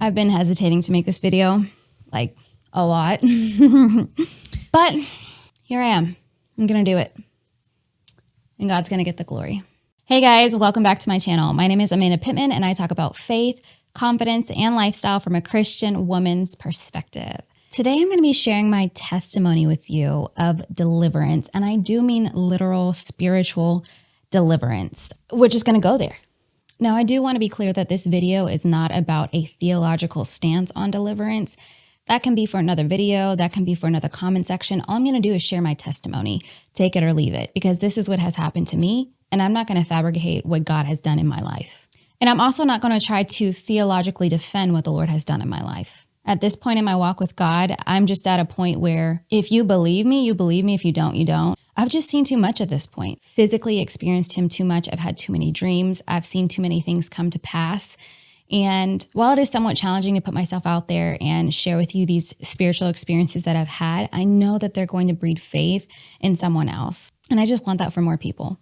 I've been hesitating to make this video like a lot, but here I am. I'm going to do it and God's going to get the glory. Hey guys, welcome back to my channel. My name is Amanda Pittman and I talk about faith, confidence, and lifestyle from a Christian woman's perspective. Today, I'm going to be sharing my testimony with you of deliverance, and I do mean literal spiritual deliverance. We're just going to go there. Now, I do want to be clear that this video is not about a theological stance on deliverance. That can be for another video, that can be for another comment section. All I'm going to do is share my testimony, take it or leave it, because this is what has happened to me, and I'm not going to fabricate what God has done in my life. And I'm also not going to try to theologically defend what the Lord has done in my life. At this point in my walk with God, I'm just at a point where if you believe me, you believe me. If you don't, you don't. I've just seen too much at this point. Physically experienced him too much. I've had too many dreams. I've seen too many things come to pass. And while it is somewhat challenging to put myself out there and share with you these spiritual experiences that I've had, I know that they're going to breed faith in someone else. And I just want that for more people.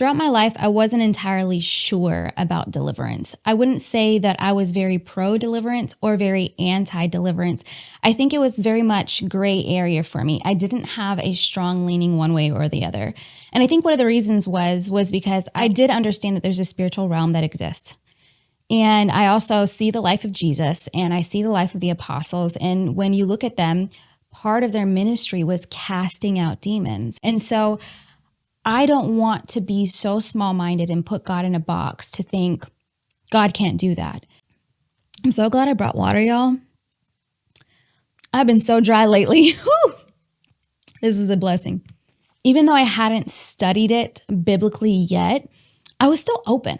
Throughout my life, I wasn't entirely sure about deliverance. I wouldn't say that I was very pro deliverance or very anti deliverance. I think it was very much gray area for me. I didn't have a strong leaning one way or the other. And I think one of the reasons was was because I did understand that there's a spiritual realm that exists. And I also see the life of Jesus and I see the life of the apostles. And when you look at them, part of their ministry was casting out demons. And so I don't want to be so small minded and put God in a box to think God can't do that. I'm so glad I brought water, y'all. I've been so dry lately. this is a blessing. Even though I hadn't studied it biblically yet, I was still open.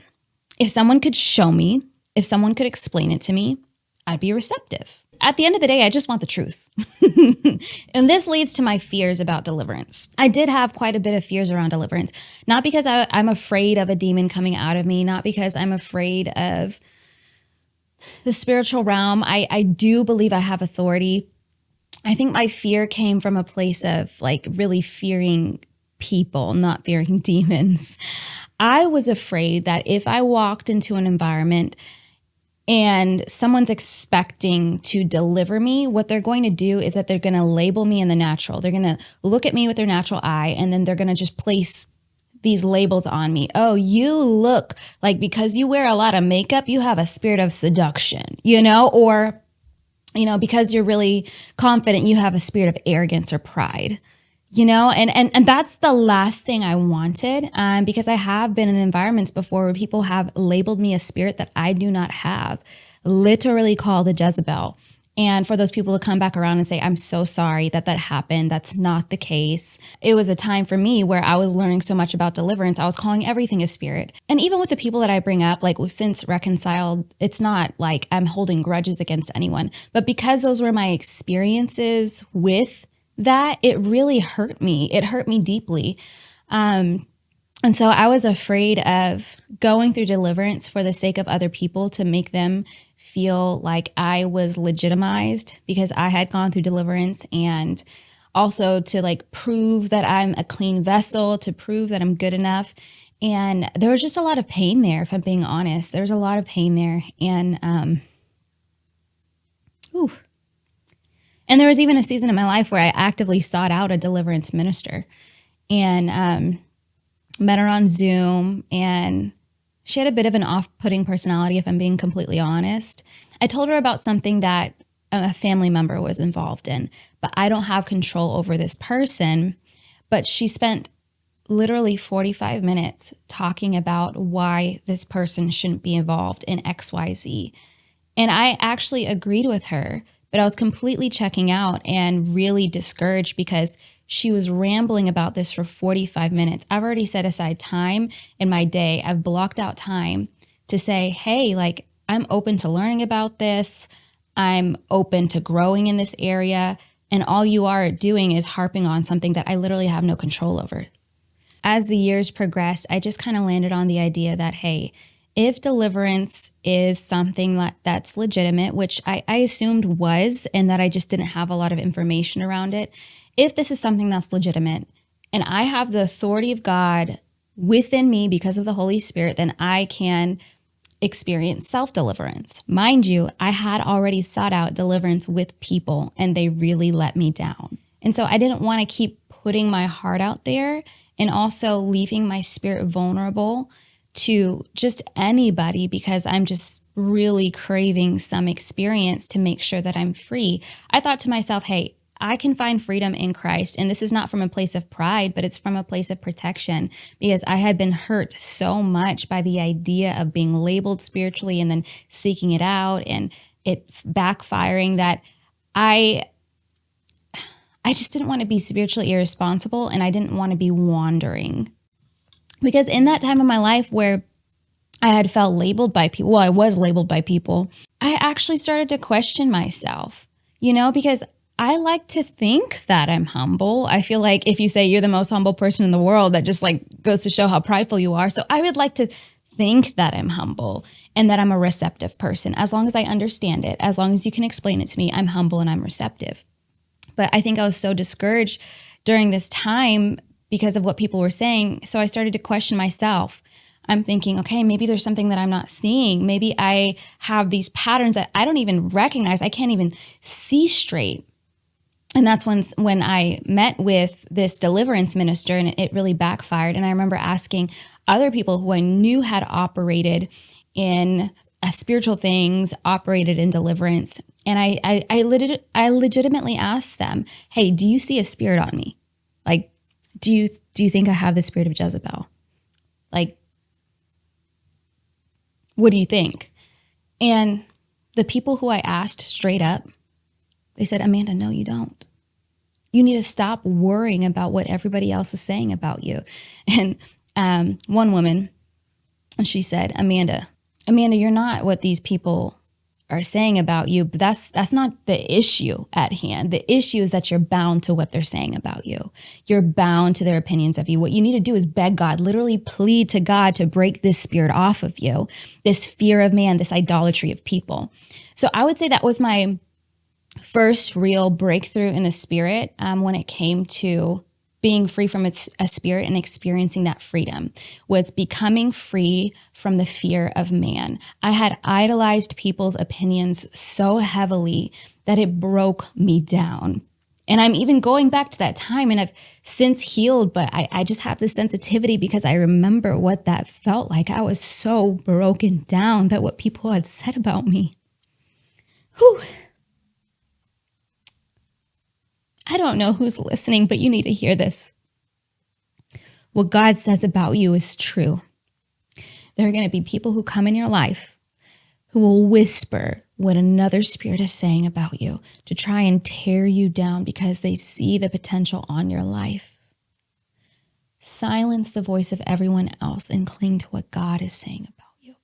If someone could show me, if someone could explain it to me, I'd be receptive at the end of the day, I just want the truth. and this leads to my fears about deliverance. I did have quite a bit of fears around deliverance, not because I, am afraid of a demon coming out of me, not because I'm afraid of the spiritual realm. I, I do believe I have authority. I think my fear came from a place of like really fearing people, not fearing demons. I was afraid that if I walked into an environment and someone's expecting to deliver me, what they're going to do is that they're going to label me in the natural. They're going to look at me with their natural eye and then they're going to just place these labels on me. Oh, you look like because you wear a lot of makeup, you have a spirit of seduction, you know, or, you know, because you're really confident, you have a spirit of arrogance or pride you know and and and that's the last thing i wanted um, because i have been in environments before where people have labeled me a spirit that i do not have literally called a jezebel. And for those people to come back around and say i'm so sorry that that happened. That's not the case. It was a time for me where i was learning so much about deliverance. I was calling everything a spirit. And even with the people that i bring up like we've since reconciled it's not like i'm holding grudges against anyone. But because those were my experiences with that it really hurt me. It hurt me deeply. Um, and so I was afraid of going through deliverance for the sake of other people to make them feel like I was legitimized because I had gone through deliverance and also to like prove that I'm a clean vessel, to prove that I'm good enough. And there was just a lot of pain there, if I'm being honest. There's a lot of pain there. And, um, ooh, and there was even a season in my life where I actively sought out a deliverance minister and um, met her on Zoom. And she had a bit of an off putting personality, if I'm being completely honest. I told her about something that a family member was involved in, but I don't have control over this person. But she spent literally 45 minutes talking about why this person shouldn't be involved in XYZ. And I actually agreed with her but I was completely checking out and really discouraged because she was rambling about this for 45 minutes. I've already set aside time in my day. I've blocked out time to say, hey, like, I'm open to learning about this. I'm open to growing in this area. And all you are doing is harping on something that I literally have no control over. As the years progressed, I just kind of landed on the idea that, hey, if deliverance is something that, that's legitimate, which I, I assumed was, and that I just didn't have a lot of information around it, if this is something that's legitimate and I have the authority of God within me because of the Holy Spirit, then I can experience self deliverance. Mind you, I had already sought out deliverance with people and they really let me down. And so I didn't want to keep putting my heart out there and also leaving my spirit vulnerable to just anybody because I'm just really craving some experience to make sure that I'm free. I thought to myself, hey, I can find freedom in Christ. And this is not from a place of pride, but it's from a place of protection because I had been hurt so much by the idea of being labeled spiritually and then seeking it out and it backfiring that I I just didn't want to be spiritually irresponsible and I didn't want to be wandering. Because in that time of my life where I had felt labeled by people, well, I was labeled by people, I actually started to question myself, you know, because I like to think that I'm humble. I feel like if you say you're the most humble person in the world, that just like goes to show how prideful you are. So I would like to think that I'm humble and that I'm a receptive person. As long as I understand it, as long as you can explain it to me, I'm humble and I'm receptive. But I think I was so discouraged during this time because of what people were saying. So I started to question myself. I'm thinking, okay, maybe there's something that I'm not seeing. Maybe I have these patterns that I don't even recognize. I can't even see straight and that's when when I met with this deliverance minister and it really backfired and I remember asking other people who I knew had operated in uh, spiritual things operated in deliverance and I I I, legit, I legitimately asked them hey do you see a spirit on me like do you do you think I have the spirit of Jezebel like what do you think and the people who I asked straight up they said, Amanda, no, you don't. You need to stop worrying about what everybody else is saying about you. And um, one woman, and she said, Amanda, Amanda, you're not what these people are saying about you, but that's that's not the issue at hand. The issue is that you're bound to what they're saying about you. You're bound to their opinions of you. What you need to do is beg God, literally plead to God to break this spirit off of you, this fear of man, this idolatry of people. So I would say that was my first real breakthrough in the spirit um, when it came to being free from its a spirit and experiencing that freedom was becoming free from the fear of man. I had idolized people's opinions so heavily that it broke me down. And I'm even going back to that time and I've since healed, but I, I just have this sensitivity because I remember what that felt like. I was so broken down by what people had said about me. Whew. I don't know who's listening, but you need to hear this. What God says about you is true. There are going to be people who come in your life who will whisper what another spirit is saying about you to try and tear you down because they see the potential on your life. Silence the voice of everyone else and cling to what God is saying about you.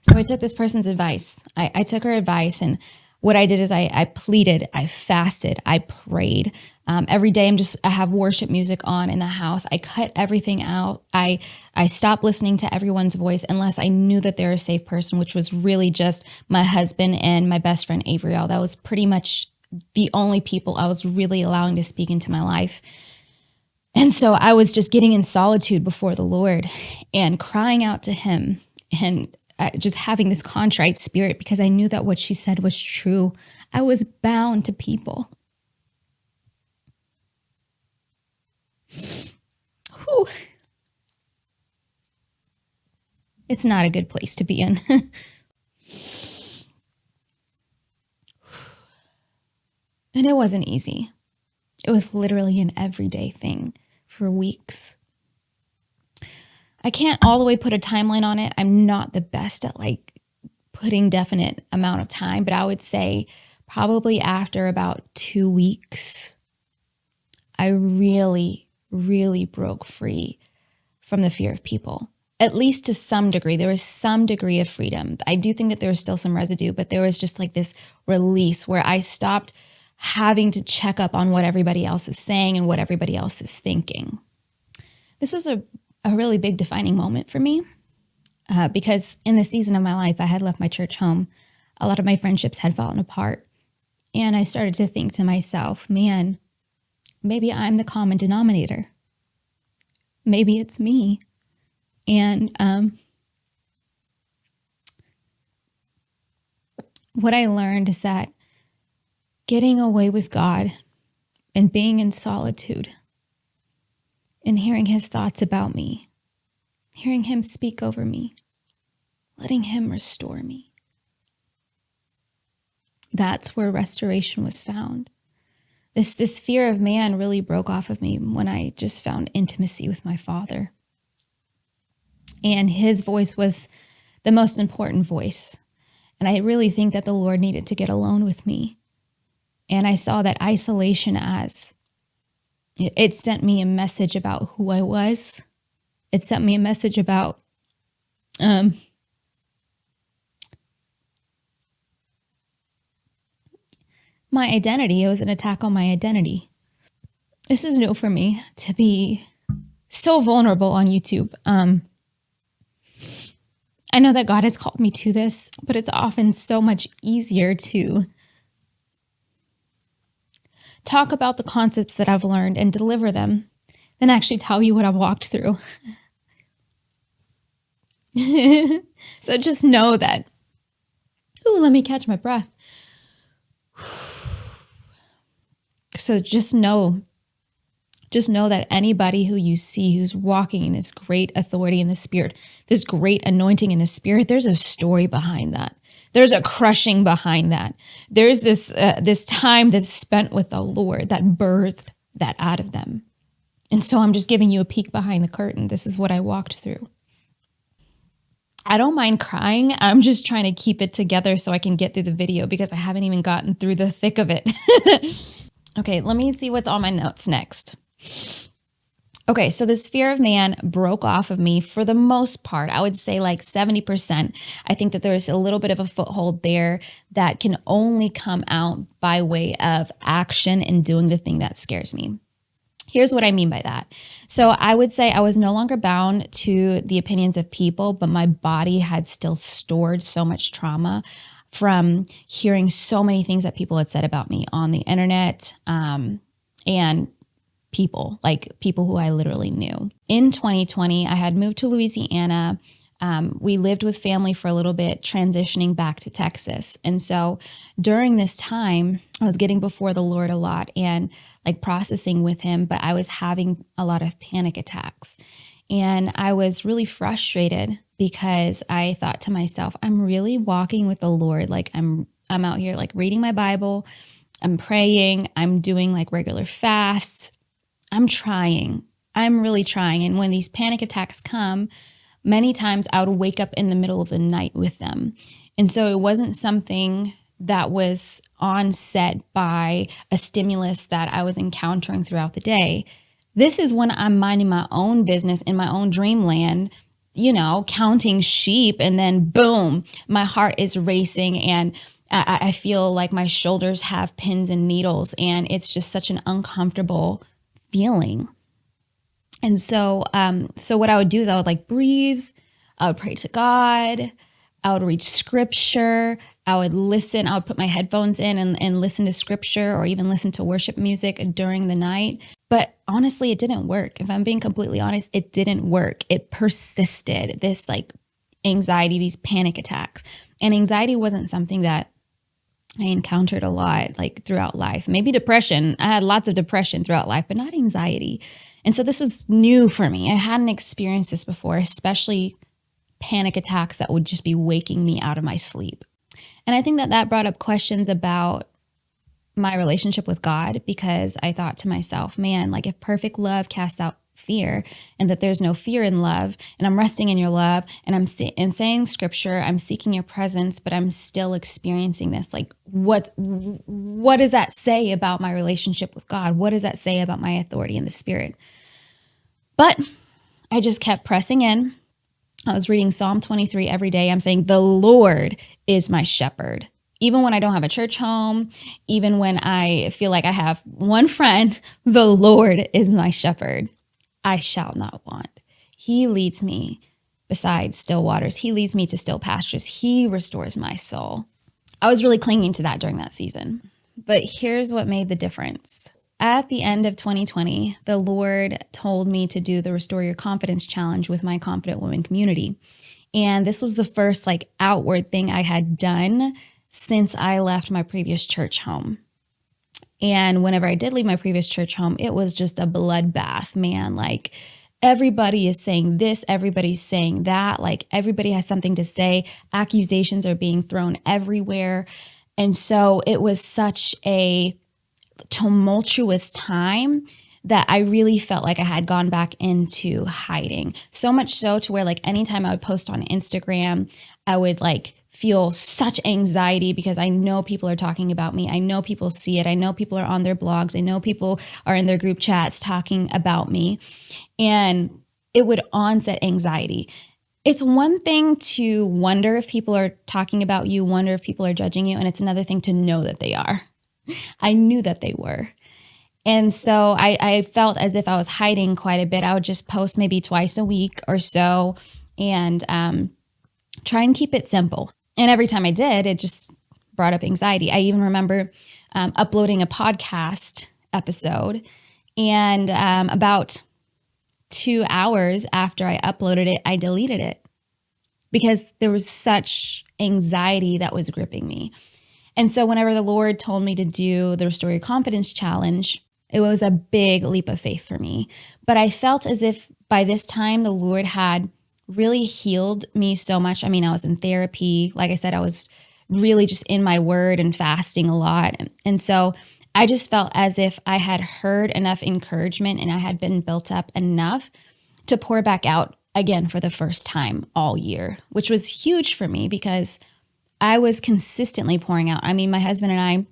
So I took this person's advice. I, I took her advice and what I did is I, I pleaded, I fasted, I prayed. Um, every day I'm just I have worship music on in the house. I cut everything out. I I stopped listening to everyone's voice unless I knew that they're a safe person, which was really just my husband and my best friend Avriel. That was pretty much the only people I was really allowing to speak into my life. And so I was just getting in solitude before the Lord and crying out to him and uh, just having this contrite spirit because I knew that what she said was true. I was bound to people. Whew. It's not a good place to be in. and it wasn't easy. It was literally an everyday thing for weeks. I can't all the way put a timeline on it. I'm not the best at like putting definite amount of time, but I would say probably after about two weeks, I really, really broke free from the fear of people. At least to some degree, there was some degree of freedom. I do think that there was still some residue, but there was just like this release where I stopped having to check up on what everybody else is saying and what everybody else is thinking. This was a a really big defining moment for me uh, because in the season of my life, I had left my church home. A lot of my friendships had fallen apart. And I started to think to myself, man, maybe I'm the common denominator. Maybe it's me. And um, what I learned is that getting away with God and being in solitude and hearing his thoughts about me, hearing him speak over me, letting him restore me. That's where restoration was found. This, this fear of man really broke off of me when I just found intimacy with my father. And his voice was the most important voice. And I really think that the Lord needed to get alone with me. And I saw that isolation as it, sent me a message about who I was. It sent me a message about um, my identity. It was an attack on my identity. This is new for me to be so vulnerable on YouTube. Um, I know that God has called me to this, but it's often so much easier to talk about the concepts that I've learned and deliver them than actually tell you what I've walked through. so just know that. Ooh, let me catch my breath. So just know, just know that anybody who you see who's walking in this great authority in the spirit, this great anointing in the spirit, there's a story behind that. There's a crushing behind that. There's this uh, this time that's spent with the Lord that birthed that out of them. And so I'm just giving you a peek behind the curtain. This is what I walked through. I don't mind crying. I'm just trying to keep it together so I can get through the video because I haven't even gotten through the thick of it. Okay, let me see what's on my notes next. Okay, so this fear of man broke off of me for the most part. I would say like 70%. I think that there's a little bit of a foothold there that can only come out by way of action and doing the thing that scares me. Here's what I mean by that. So I would say I was no longer bound to the opinions of people, but my body had still stored so much trauma from hearing so many things that people had said about me on the internet um, and people, like people who I literally knew. In 2020, I had moved to Louisiana. Um, we lived with family for a little bit, transitioning back to Texas. And so during this time, I was getting before the Lord a lot and like processing with Him, but I was having a lot of panic attacks. And I was really frustrated because I thought to myself, I'm really walking with the Lord. Like I'm I'm out here like reading my Bible, I'm praying, I'm doing like regular fasts. I'm trying. I'm really trying. And when these panic attacks come, many times I would wake up in the middle of the night with them. And so it wasn't something that was onset by a stimulus that I was encountering throughout the day. This is when I'm minding my own business in my own dreamland, you know, counting sheep, and then boom, my heart is racing and I, I feel like my shoulders have pins and needles, and it's just such an uncomfortable feeling. And so, um, so what I would do is I would like breathe, I would pray to God, I would read scripture, I would listen, I would put my headphones in and, and listen to scripture or even listen to worship music during the night. But honestly, it didn't work. If I'm being completely honest, it didn't work. It persisted, this like anxiety, these panic attacks. And anxiety wasn't something that I encountered a lot like throughout life. Maybe depression. I had lots of depression throughout life, but not anxiety. And so this was new for me. I hadn't experienced this before, especially panic attacks that would just be waking me out of my sleep. And I think that that brought up questions about my relationship with God because I thought to myself, man, like if perfect love casts out fear and that there's no fear in love and I'm resting in your love and I'm in saying scripture, I'm seeking your presence, but I'm still experiencing this. Like what what does that say about my relationship with God? What does that say about my authority in the spirit? But I just kept pressing in. I was reading Psalm 23 every day. I'm saying, The Lord is my shepherd. Even when I don't have a church home, even when I feel like I have one friend, the Lord is my shepherd. I shall not want. He leads me beside still waters. He leads me to still pastures. He restores my soul. I was really clinging to that during that season. But here's what made the difference at the end of 2020, the Lord told me to do the Restore Your Confidence Challenge with my Confident Women community. And this was the first like outward thing I had done since I left my previous church home. And whenever I did leave my previous church home, it was just a bloodbath, man. Like everybody is saying this, everybody's saying that. Like everybody has something to say. Accusations are being thrown everywhere. And so it was such a tumultuous time that I really felt like I had gone back into hiding. So much so to where like anytime I would post on Instagram, I would like feel such anxiety because I know people are talking about me. I know people see it. I know people are on their blogs. I know people are in their group chats talking about me. And it would onset anxiety. It's one thing to wonder if people are talking about you, wonder if people are judging you, and it's another thing to know that they are. I knew that they were. And so I, I felt as if I was hiding quite a bit. I would just post maybe twice a week or so and um, try and keep it simple. And every time I did, it just brought up anxiety. I even remember um, uploading a podcast episode, and um, about two hours after I uploaded it, I deleted it because there was such anxiety that was gripping me. And so, whenever the Lord told me to do the Restore Your Confidence Challenge, it was a big leap of faith for me. But I felt as if by this time the Lord had really healed me so much. I mean, I was in therapy. Like I said, I was really just in my word and fasting a lot. And so I just felt as if I had heard enough encouragement and I had been built up enough to pour back out again for the first time all year, which was huge for me because I was consistently pouring out. I mean, my husband and I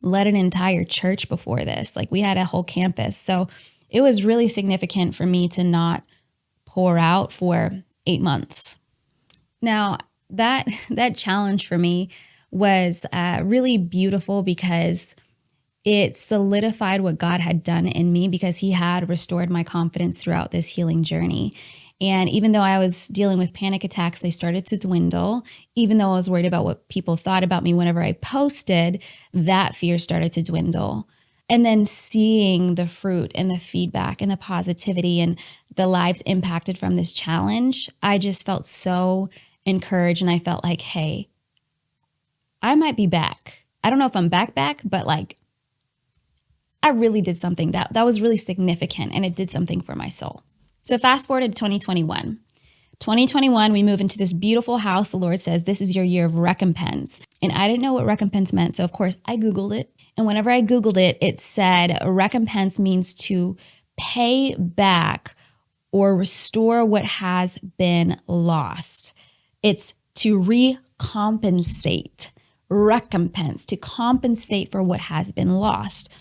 led an entire church before this. Like we had a whole campus. So it was really significant for me to not pour out for eight months. Now, that that challenge for me was uh, really beautiful because it solidified what God had done in me because He had restored my confidence throughout this healing journey. And even though I was dealing with panic attacks, they started to dwindle. Even though I was worried about what people thought about me whenever I posted, that fear started to dwindle and then seeing the fruit and the feedback and the positivity and the lives impacted from this challenge, I just felt so encouraged and I felt like, hey, I might be back. I don't know if I'm back back, but like I really did something that that was really significant and it did something for my soul. So fast forward to 2021. 2021, we move into this beautiful house. The Lord says, This is your year of recompense. And I didn't know what recompense meant. So, of course, I Googled it. And whenever I Googled it, it said recompense means to pay back or restore what has been lost. It's to recompensate, recompense, to compensate for what has been lost.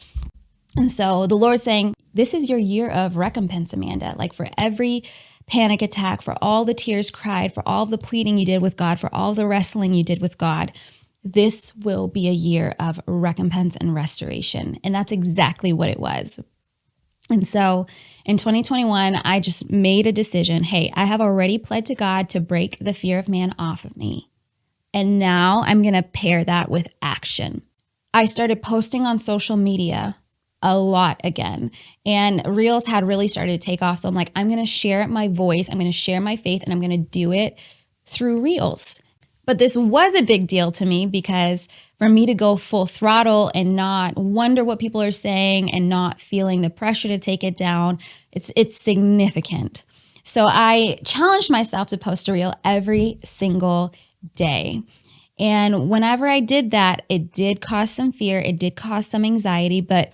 And so the Lord's saying, This is your year of recompense, Amanda. Like for every panic attack, for all the tears cried, for all the pleading you did with God, for all the wrestling you did with God, this will be a year of recompense and restoration. And that's exactly what it was. And so in 2021, I just made a decision hey, I have already pled to God to break the fear of man off of me. And now I'm going to pair that with action. I started posting on social media a lot again. And Reels had really started to take off. So I'm like, I'm going to share my voice, I'm going to share my faith, and I'm going to do it through Reels. But this was a big deal to me because for me to go full throttle and not wonder what people are saying and not feeling the pressure to take it down, it's it's significant. So I challenged myself to post a reel every single day. And whenever I did that, it did cause some fear, it did cause some anxiety, but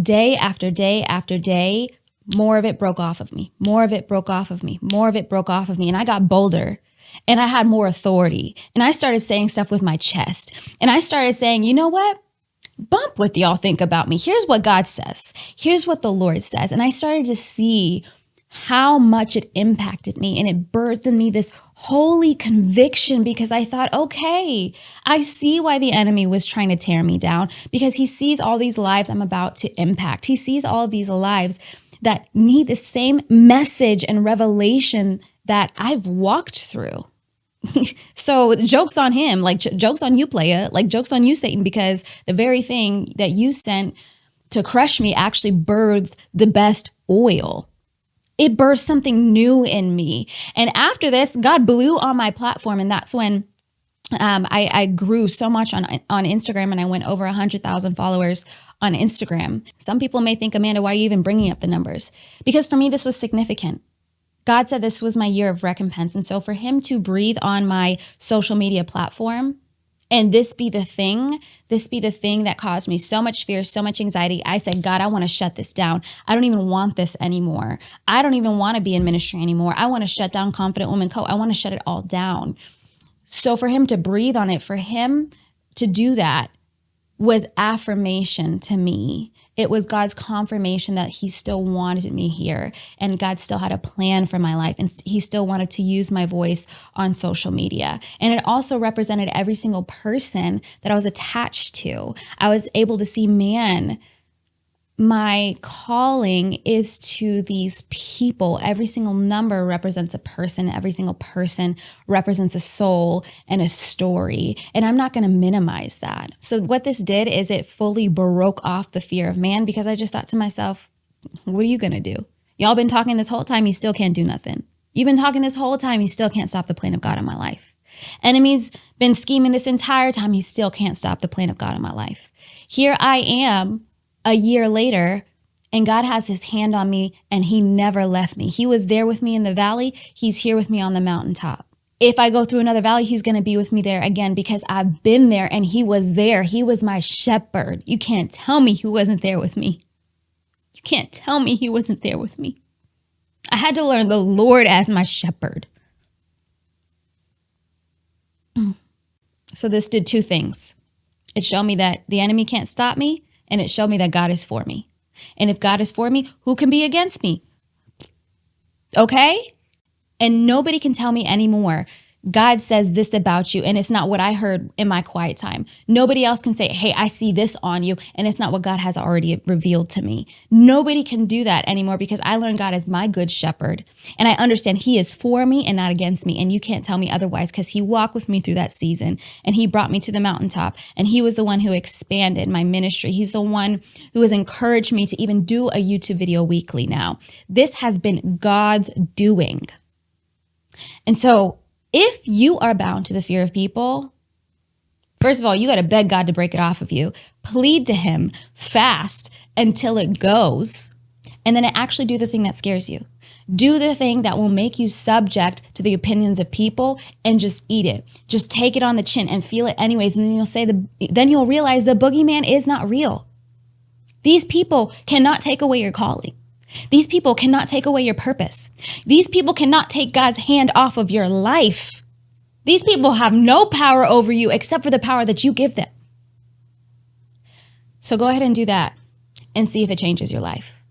day after day after day, more of it broke off of me. More of it broke off of me. More of it broke off of me. And I got bolder and I had more authority. And I started saying stuff with my chest. And I started saying, you know what? Bump what y'all think about me. Here's what God says. Here's what the Lord says. And I started to see how much it impacted me and it birthed in me this holy conviction because I thought, okay, I see why the enemy was trying to tear me down because he sees all these lives I'm about to impact. He sees all these lives that need the same message and revelation that I've walked through. so jokes on him, like jokes on you, player, like jokes on you, Satan, because the very thing that you sent to crush me actually birthed the best oil. It birthed something new in me. And after this, God blew on my platform. And that's when um, I, I grew so much on on Instagram and I went over 100,000 followers on Instagram. Some people may think, Amanda, why are you even bringing up the numbers? Because for me, this was significant. God said this was my year of recompense. And so for him to breathe on my social media platform and this be the thing, this be the thing that caused me so much fear, so much anxiety. I said, God, I want to shut this down. I don't even want this anymore. I don't even want to be in ministry anymore. I want to shut down Confident Woman Co. I want to shut it all down. So for him to breathe on it, for him to do that was affirmation to me. It was God's confirmation that he still wanted me here and God still had a plan for my life and he still wanted to use my voice on social media. And it also represented every single person that I was attached to. I was able to see, man, my calling is to these people. Every single number represents a person. Every single person represents a soul and a story. And I'm not going to minimize that. So, what this did is it fully broke off the fear of man because I just thought to myself, what are you going to do? Y'all been talking this whole time, you still can't do nothing. You've been talking this whole time, you still can't stop the plan of God in my life. Enemy's been scheming this entire time, he still can't stop the plan of God in my life. Here I am a year later and God has his hand on me and he never left me. He was there with me in the valley. He's here with me on the mountaintop. If I go through another valley, he's going to be with me there again because I've been there and he was there. He was my shepherd. You can't tell me he wasn't there with me. You can't tell me he wasn't there with me. I had to learn the Lord as my shepherd. So this did two things. It showed me that the enemy can't stop me and it showed me that God is for me. And if God is for me, who can be against me? Okay? And nobody can tell me anymore God says this about you, and it's not what I heard in my quiet time. Nobody else can say, Hey, I see this on you, and it's not what God has already revealed to me. Nobody can do that anymore because I learned God is my good shepherd, and I understand He is for me and not against me. And you can't tell me otherwise because He walked with me through that season, and He brought me to the mountaintop, and He was the one who expanded my ministry. He's the one who has encouraged me to even do a YouTube video weekly now. This has been God's doing. And so, if you are bound to the fear of people, first of all, you got to beg God to break it off of you, plead to Him, fast until it goes, and then actually do the thing that scares you. Do the thing that will make you subject to the opinions of people and just eat it. Just take it on the chin and feel it anyways. And then you'll say the then you'll realize the boogeyman is not real. These people cannot take away your calling. These people cannot take away your purpose. These people cannot take God's hand off of your life. These people have no power over you except for the power that you give them. So go ahead and do that and see if it changes your life.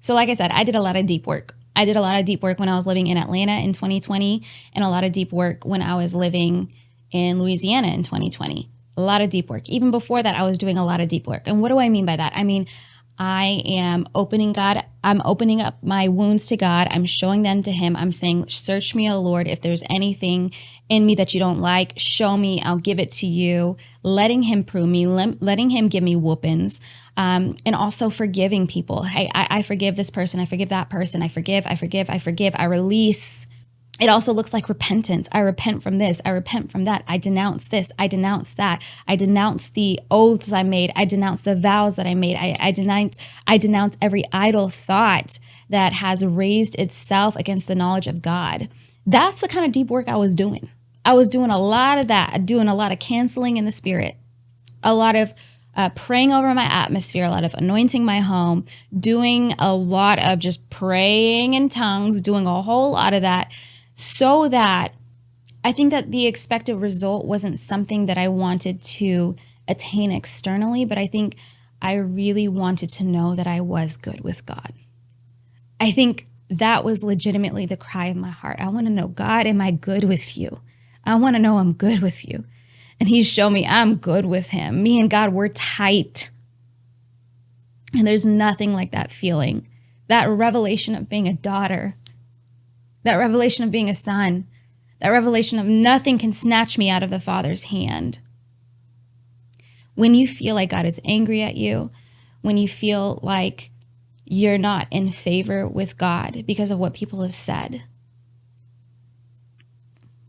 So, like I said, I did a lot of deep work. I did a lot of deep work when I was living in Atlanta in 2020, and a lot of deep work when I was living in Louisiana in 2020. A lot of deep work. Even before that, I was doing a lot of deep work. And what do I mean by that? I mean, I am opening God, I'm opening up my wounds to God. I'm showing them to Him. I'm saying, Search me, O Lord. If there's anything in me that you don't like, show me. I'll give it to you. Letting Him prove me, letting Him give me whoopings. Um, and also forgiving people. Hey, I, I forgive this person. I forgive that person. I forgive, I forgive, I forgive. I release it also looks like repentance. I repent from this. I repent from that. I denounce this. I denounce that. I denounce the oaths I made. I denounce the vows that I made. I, I denounce I denounce every idle thought that has raised itself against the knowledge of God. That's the kind of deep work I was doing. I was doing a lot of that, doing a lot of canceling in the spirit, a lot of uh, praying over my atmosphere, a lot of anointing my home, doing a lot of just praying in tongues, doing a whole lot of that so that I think that the expected result wasn't something that I wanted to attain externally, but I think I really wanted to know that I was good with God. I think that was legitimately the cry of my heart. I want to know, God, am I good with you? I want to know I'm good with you. And he showed me I'm good with him. Me and God, we're tight. And there's nothing like that feeling, that revelation of being a daughter that revelation of being a son, that revelation of nothing can snatch me out of the Father's hand. When you feel like God is angry at you, when you feel like you're not in favor with God because of what people have said,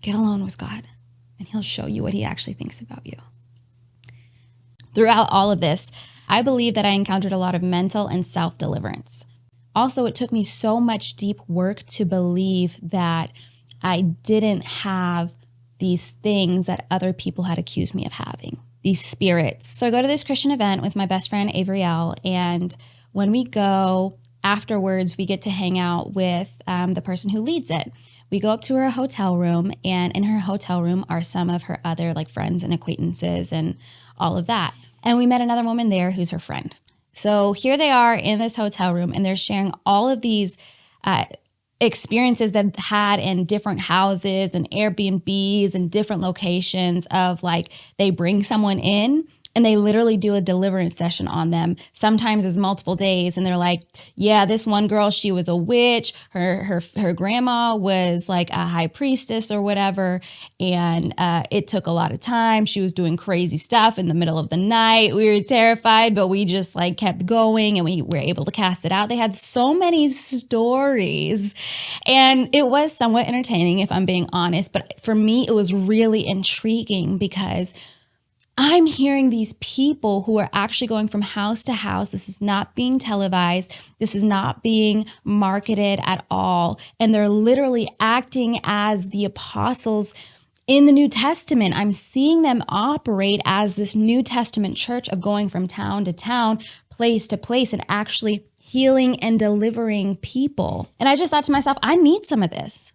get alone with God and he'll show you what he actually thinks about you. Throughout all of this, I believe that I encountered a lot of mental and self deliverance. Also, it took me so much deep work to believe that I didn't have these things that other people had accused me of having, these spirits. So I go to this Christian event with my best friend, Avriel, and when we go afterwards, we get to hang out with um, the person who leads it. We go up to her hotel room, and in her hotel room are some of her other like friends and acquaintances and all of that. And we met another woman there who's her friend. So here they are in this hotel room, and they're sharing all of these uh, experiences they've had in different houses and Airbnbs and different locations of like they bring someone in and they literally do a deliverance session on them sometimes as multiple days. And they're like yeah this one girl she was a witch. Her her her grandma was like a high priestess or whatever. And uh, it took a lot of time. She was doing crazy stuff in the middle of the night. We were terrified but we just like kept going and we were able to cast it out. They had so many stories. And it was somewhat entertaining if i'm being honest. But for me it was really intriguing because I'm hearing these people who are actually going from house to house. This is not being televised. This is not being marketed at all. And they're literally acting as the apostles in the New Testament. I'm seeing them operate as this New Testament church of going from town to town, place to place, and actually healing and delivering people. And I just thought to myself, I need some of this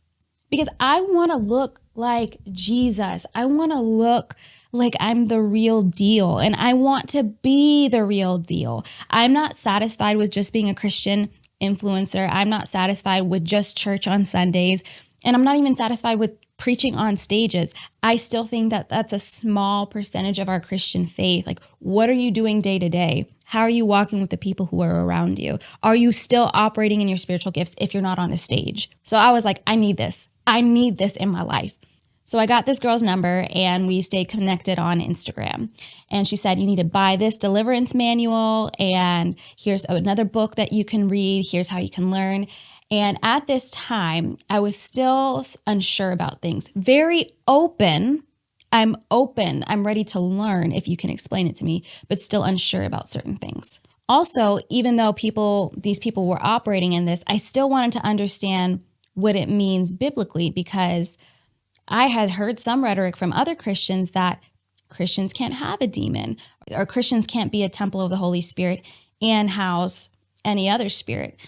because I want to look like Jesus. I want to look like I'm the real deal and I want to be the real deal. I'm not satisfied with just being a Christian influencer. I'm not satisfied with just church on Sundays. And I'm not even satisfied with preaching on stages. I still think that that's a small percentage of our Christian faith. Like, what are you doing day to day? How are you walking with the people who are around you? Are you still operating in your spiritual gifts if you're not on a stage? So I was like, I need this. I need this in my life. So I got this girl's number and we stayed connected on Instagram. And she said, You need to buy this deliverance manual, and here's another book that you can read. Here's how you can learn. And at this time, I was still unsure about things, very open. I'm open. I'm ready to learn if you can explain it to me, but still unsure about certain things. Also, even though people, these people were operating in this, I still wanted to understand what it means biblically because I had heard some rhetoric from other Christians that Christians can't have a demon or Christians can't be a temple of the Holy Spirit and house any other spirit.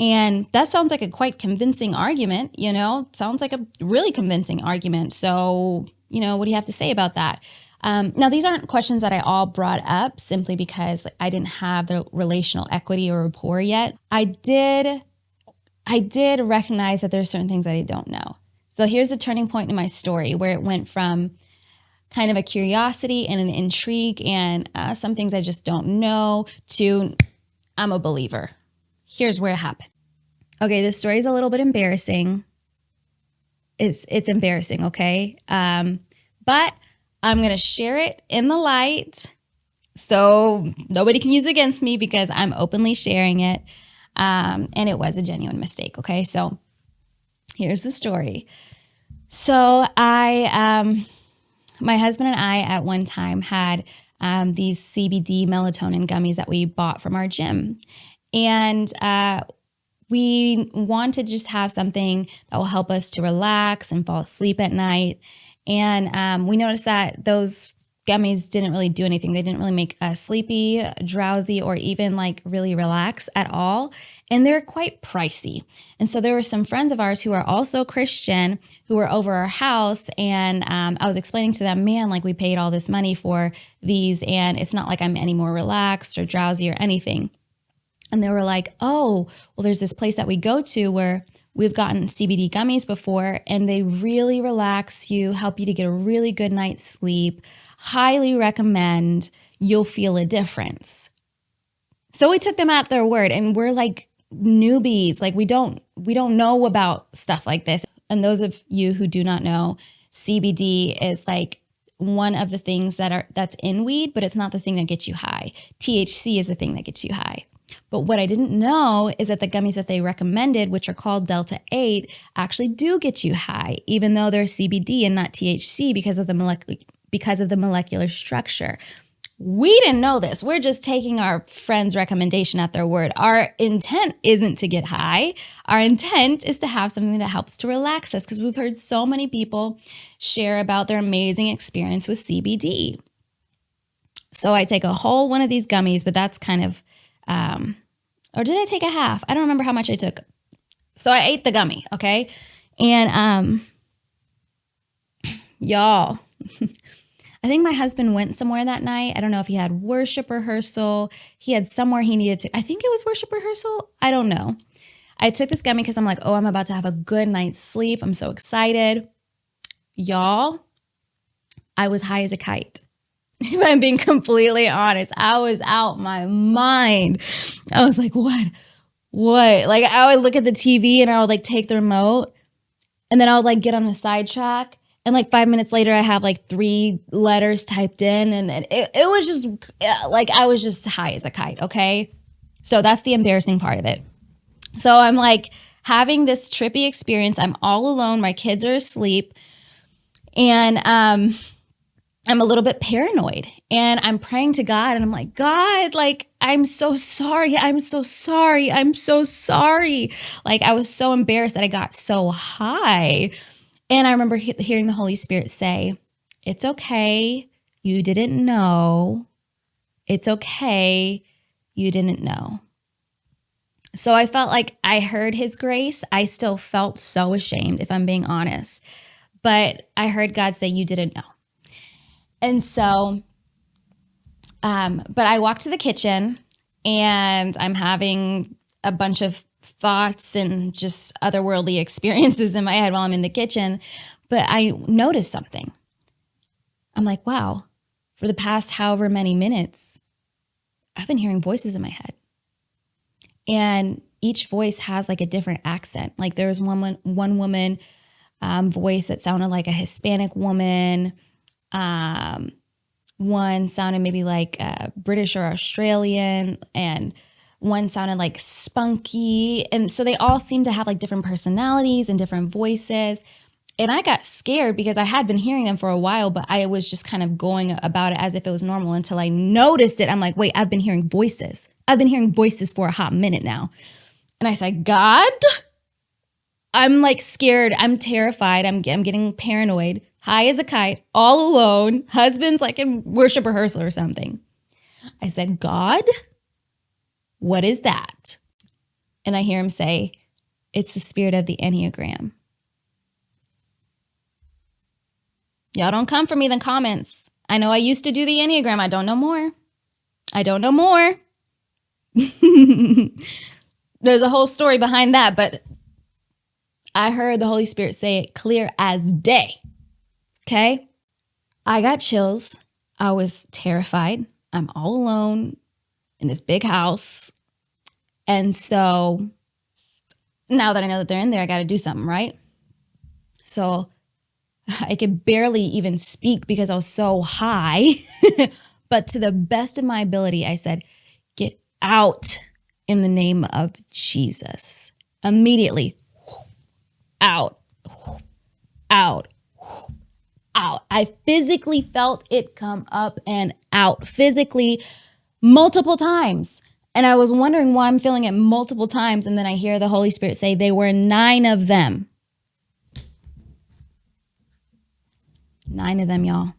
And that sounds like a quite convincing argument, you know, sounds like a really convincing argument. So, you know, what do you have to say about that? Um, now, these aren't questions that I all brought up simply because I didn't have the relational equity or rapport yet. I did, I did recognize that there are certain things that I don't know. So here's the turning point in my story where it went from kind of a curiosity and an intrigue and uh, some things I just don't know to I'm a believer. Here's where it happened. Okay, this story is a little bit embarrassing. It's it's embarrassing, okay? Um, but I'm gonna share it in the light so nobody can use it against me because I'm openly sharing it. Um, and it was a genuine mistake, okay? So here's the story. So I, um, my husband and I at one time had um, these CBD melatonin gummies that we bought from our gym. And uh, we want to just have something that will help us to relax and fall asleep at night. And um, we noticed that those gummies didn't really do anything. They didn't really make us sleepy, drowsy, or even like really relax at all. And they're quite pricey. And so there were some friends of ours who are also Christian who were over our house. And um, I was explaining to them, man, like we paid all this money for these, and it's not like I'm any more relaxed or drowsy or anything. And they were like, oh, well, there's this place that we go to where We've gotten CBD gummies before, and they really relax you, help you to get a really good night's sleep highly recommend you'll feel a difference. So we took them at their word and we're like newbies, like we don't we don't know about stuff like this. And those of you who do not know, CBD is like one of the things that are that's in weed, but it's not the thing that gets you high. THC is the thing that gets you high. But what I didn't know is that the gummies that they recommended, which are called Delta 8, actually do get you high, even though they're CBD and not THC because of the molecular because of the molecular structure. We didn't know this. We're just taking our friend's recommendation at their word. Our intent isn't to get high. Our intent is to have something that helps to relax us because we've heard so many people share about their amazing experience with CBD. So I take a whole one of these gummies, but that's kind of, um, or did I take a half? I don't remember how much I took. So I ate the gummy, okay? And um, y'all, I think my husband went somewhere that night. I don't know if he had worship rehearsal. He had somewhere he needed to, I think it was worship rehearsal. I don't know. I took this gummy because I'm like, oh, I'm about to have a good night's sleep. I'm so excited. Y'all, I was high as a kite. If I'm being completely honest, I was out my mind. I was like, what? What? Like, I would look at the TV and I would like take the remote and then I would like get on the sidetrack and like five minutes later, I have like three letters typed in, and it, it was just like I was just high as a kite. Okay. So that's the embarrassing part of it. So I'm like having this trippy experience. I'm all alone. My kids are asleep. And um, I'm a little bit paranoid and I'm praying to God and I'm like, God, like, I'm so sorry. I'm so sorry. I'm so sorry. Like, I was so embarrassed that I got so high. And I remember he- hearing the Holy Spirit say, It's okay. You didn't know. It's okay. You didn't know. So I felt like I heard his grace. I still felt so ashamed, if I'm being honest. But I heard God say, You didn't know. And so, um, but I walked to the kitchen and I'm having a bunch of thoughts and just otherworldly experiences in my head while I'm in the kitchen. But I noticed something. I'm like, wow, for the past however many minutes, I've been hearing voices in my head. And each voice has like a different accent. Like there was one one woman um, voice that sounded like a Hispanic woman. Um, one sounded maybe like British or Australian, and one sounded like spunky. And so they all seemed to have like different personalities and different voices. And I got scared because I had been hearing them for a while, but I was just kind of going about it as if it was normal until I noticed it. I'm like, wait, I've been hearing voices. I've been hearing voices for a hot minute now. And I said, God, I'm like scared. I'm terrified. I'm, I'm getting paranoid, high as a kite, all alone. Husband's like in worship rehearsal or something. I said, God, what is that? And I hear him say, It's the spirit of the Enneagram. Y'all don't come for me in the comments. I know I used to do the Enneagram. I don't know more. I don't know more. There's a whole story behind that, but I heard the Holy Spirit say it clear as day. Okay. I got chills. I was terrified. I'm all alone in this big house. And so now that I know that they're in there, I got to do something, right? So I could barely even speak because I was so high. but to the best of my ability, I said, Get out in the name of Jesus. Immediately, out, out, out. I physically felt it come up and out. Physically, multiple times. And I was wondering why I'm feeling it multiple times. And then I hear the Holy Spirit say, They were nine of them. Nine of them, y'all.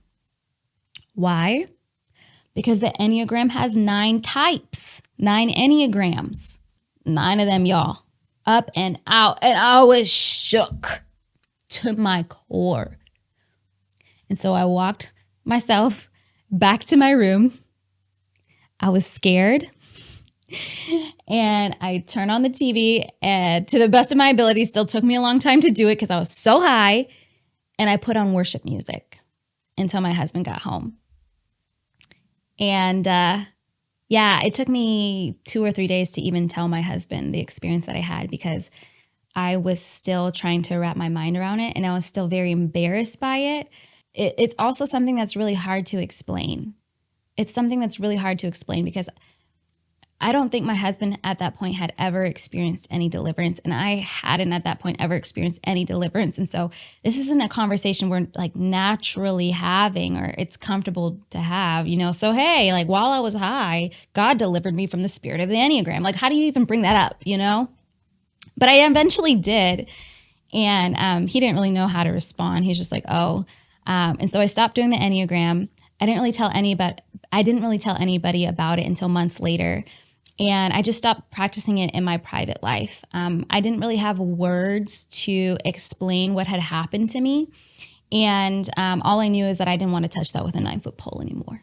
Why? Because the Enneagram has nine types, nine Enneagrams. Nine of them, y'all. Up and out. And I was shook to my core. And so I walked myself back to my room I was scared. and I turned on the TV and to the best of my ability, still took me a long time to do it because I was so high. And I put on worship music until my husband got home. And uh, yeah, it took me two or three days to even tell my husband the experience that I had because I was still trying to wrap my mind around it and I was still very embarrassed by it. it it's also something that's really hard to explain it's something that's really hard to explain because I don't think my husband at that point had ever experienced any deliverance, and I hadn't at that point ever experienced any deliverance. And so, this isn't a conversation we're like naturally having or it's comfortable to have, you know. So, hey, like while I was high, God delivered me from the spirit of the Enneagram. Like, how do you even bring that up, you know? But I eventually did. And um, he didn't really know how to respond. He's just like, oh. Um, and so I stopped doing the Enneagram. I didn't really tell anybody. I didn't really tell anybody about it until months later and I just stopped practicing it in my private life. Um, I didn't really have words to explain what had happened to me. And um, all I knew is that I didn't want to touch that with a nine foot pole anymore.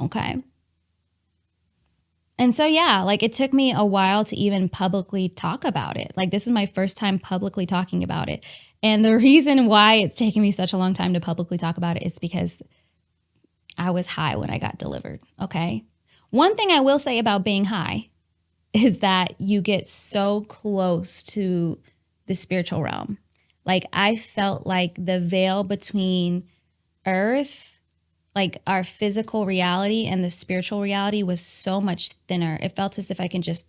Okay. And so, yeah, like it took me a while to even publicly talk about it. Like, this is my first time publicly talking about it. And the reason why it's taken me such a long time to publicly talk about it is because I was high when I got delivered. Okay. One thing I will say about being high is that you get so close to the spiritual realm. Like I felt like the veil between earth, like our physical reality and the spiritual reality was so much thinner. It felt as if I can just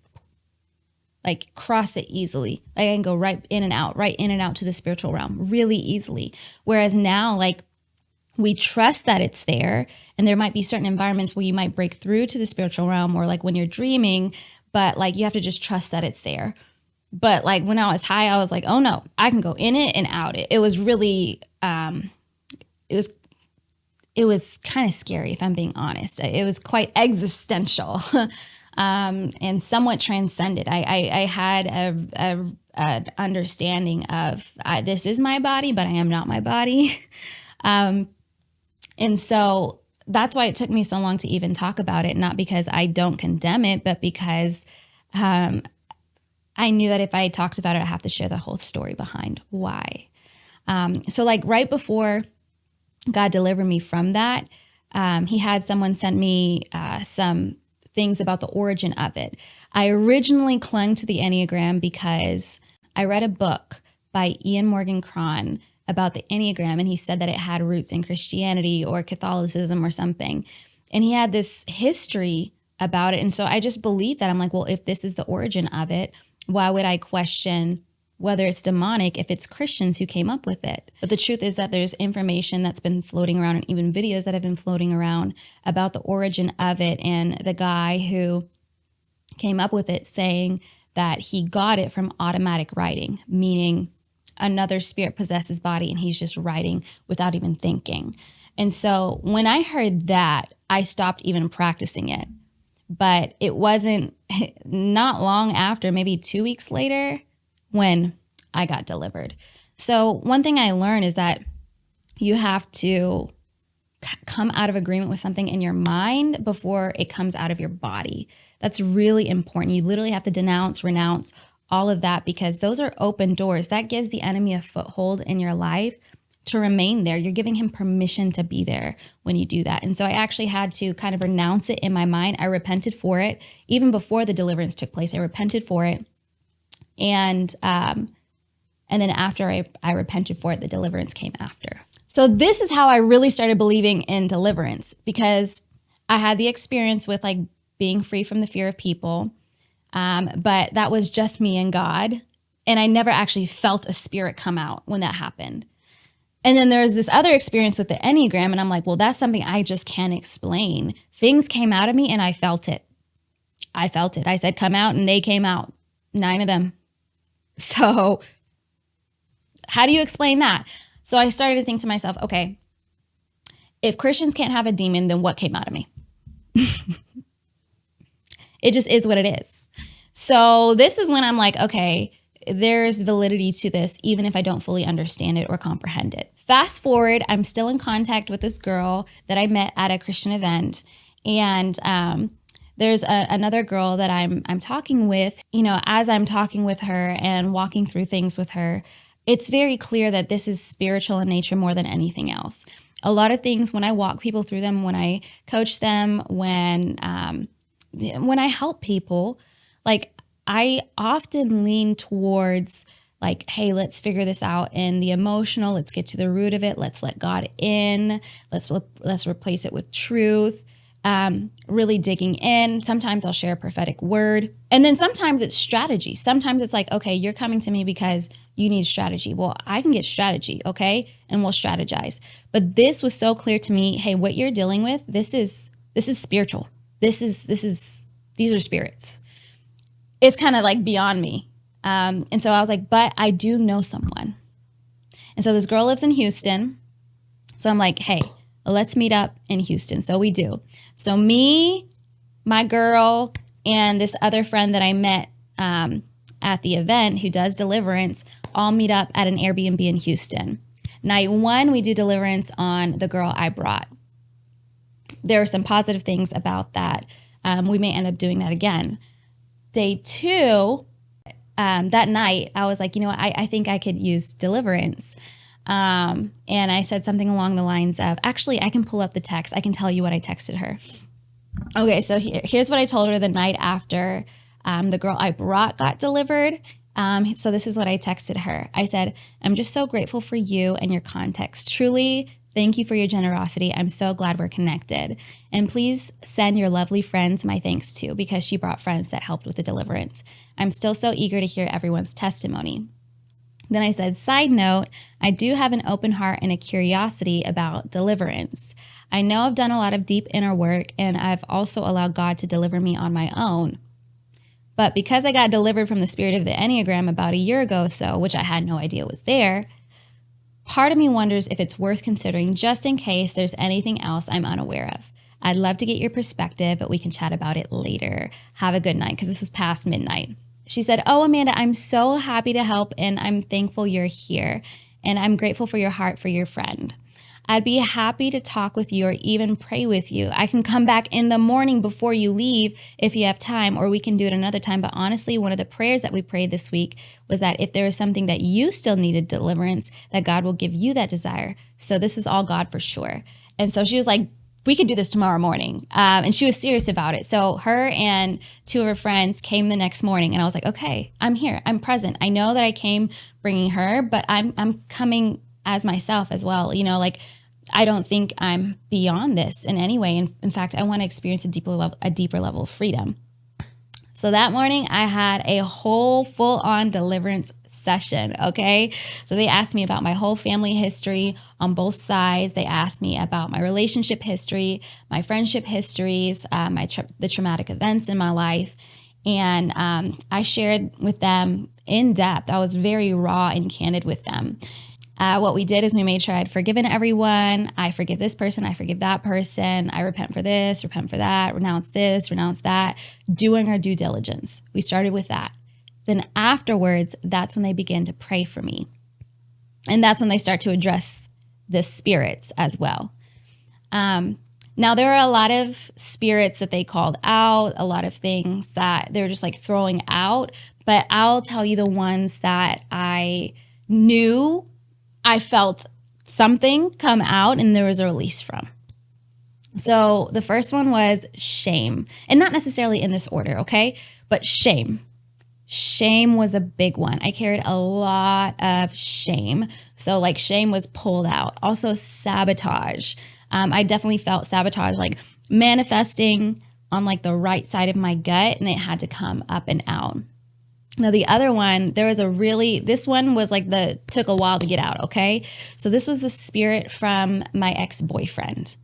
like cross it easily. Like I can go right in and out, right in and out to the spiritual realm really easily. Whereas now, like we trust that it's there and there might be certain environments where you might break through to the spiritual realm or like when you're dreaming but like you have to just trust that it's there. But like when i was high i was like oh no i can go in it and out it. It was really um it was it was kind of scary if i'm being honest. It was quite existential um and somewhat transcended. I i, I had a, a, a understanding of I, this is my body but i am not my body. Um and so that's why it took me so long to even talk about it, not because I don't condemn it, but because um, I knew that if I talked about it, I have to share the whole story behind why. Um, so, like right before God delivered me from that, um, He had someone send me uh, some things about the origin of it. I originally clung to the Enneagram because I read a book by Ian Morgan Cron about the Enneagram and he said that it had roots in Christianity or Catholicism or something. And he had this history about it. And so I just believed that. I'm like, well, if this is the origin of it, why would I question whether it's demonic if it's Christians who came up with it? But the truth is that there's information that's been floating around and even videos that have been floating around about the origin of it and the guy who came up with it saying that he got it from automatic writing, meaning another spirit possesses body and he's just writing without even thinking. And so when I heard that, I stopped even practicing it. But it wasn't not long after, maybe two weeks later, when I got delivered. So, one thing I learned is that you have to come out of agreement with something in your mind before it comes out of your body. That's really important. You literally have to denounce, renounce all of that because those are open doors. That gives the enemy a foothold in your life to remain there. You're giving him permission to be there when you do that. And so I actually had to kind of renounce it in my mind. I repented for it even before the deliverance took place. I repented for it. And um and then after I, I repented for it, the deliverance came after. So this is how I really started believing in deliverance because I had the experience with like being free from the fear of people. Um, but that was just me and God. And I never actually felt a spirit come out when that happened. And then there's this other experience with the Enneagram, and I'm like, well, that's something I just can't explain. Things came out of me and I felt it. I felt it. I said, come out, and they came out, nine of them. So, how do you explain that? So, I started to think to myself, okay, if Christians can't have a demon, then what came out of me? it just is what it is. So this is when I'm like, okay, there's validity to this, even if I don't fully understand it or comprehend it. Fast forward, I'm still in contact with this girl that I met at a Christian event. And um, there's a, another girl that I'm I'm talking with. You know, as I'm talking with her and walking through things with her, it's very clear that this is spiritual in nature more than anything else. A lot of things when I walk people through them, when I coach them, when um, when I help people, like I often lean towards like, hey, let's figure this out in the emotional. Let's get to the root of it. Let's let God in. Let's let's replace it with truth. um, really digging in. Sometimes I'll share a prophetic word. And then sometimes it's strategy. Sometimes it's like, okay, you're coming to me because you need strategy. Well, I can get strategy, okay? And we'll strategize. But this was so clear to me, hey, what you're dealing with, this is this is spiritual. This is this is these are spirits. It's kind of like beyond me. Um, and so I was like, but I do know someone. And so this girl lives in Houston. So I'm like, hey, let's meet up in Houston. So we do. So me, my girl, and this other friend that I met um, at the event who does deliverance all meet up at an Airbnb in Houston. Night one, we do deliverance on the girl I brought. There are some positive things about that. Um, we may end up doing that again. Day two, um, that night, I was like, you know what, I, I think I could use deliverance. Um, and I said something along the lines of, actually, I can pull up the text. I can tell you what I texted her. Okay, so here, here's what I told her the night after um, the girl I brought got delivered. Um, so this is what I texted her. I said, I'm just so grateful for you and your context. Truly, thank you for your generosity. I'm so glad we're connected. And please send your lovely friends my thanks too, because she brought friends that helped with the deliverance. I'm still so eager to hear everyone's testimony. Then I said, side note, I do have an open heart and a curiosity about deliverance. I know I've done a lot of deep inner work and I've also allowed God to deliver me on my own. But because I got delivered from the spirit of the Enneagram about a year ago or so, which I had no idea was there, part of me wonders if it's worth considering just in case there's anything else I'm unaware of. I'd love to get your perspective, but we can chat about it later. Have a good night because this is past midnight. She said, Oh, Amanda, I'm so happy to help and I'm thankful you're here. And I'm grateful for your heart for your friend. I'd be happy to talk with you or even pray with you. I can come back in the morning before you leave if you have time, or we can do it another time. But honestly, one of the prayers that we prayed this week was that if there is something that you still needed deliverance, that God will give you that desire. So this is all God for sure. And so she was like, we could do this tomorrow morning. Um, and she was serious about it. So her and two of her friends came the next morning, and I was like, okay, I'm here. I'm present. I know that I came bringing her, but I'm I'm coming as myself as well. You know, like I don't think I'm beyond this in any way. And in fact, I want to experience a deeper level, a deeper level of freedom. So that morning, I had a whole full on deliverance session. Okay. So they asked me about my whole family history on both sides. They asked me about my relationship history, my friendship histories, uh, my tra- the traumatic events in my life. And um, I shared with them in depth. I was very raw and candid with them. Uh, what we did is we made sure I'd forgiven everyone. I forgive this person. I forgive that person. I repent for this, repent for that, renounce this, renounce that. Doing our due diligence. We started with that. Then afterwards, that's when they begin to pray for me. And that's when they start to address the spirits as well. Um, now, there are a lot of spirits that they called out, a lot of things that they're just like throwing out. But I'll tell you the ones that I knew I felt something come out and there was a release from. So the first one was shame, and not necessarily in this order, okay? But shame. Shame was a big one. I carried a lot of shame. So, like, shame was pulled out. Also, sabotage. Um, I definitely felt sabotage, like manifesting on like the right side of my gut, and it had to come up and out. Now, the other one, there was a really, this one was like the, took a while to get out, okay? So, this was the spirit from my ex boyfriend.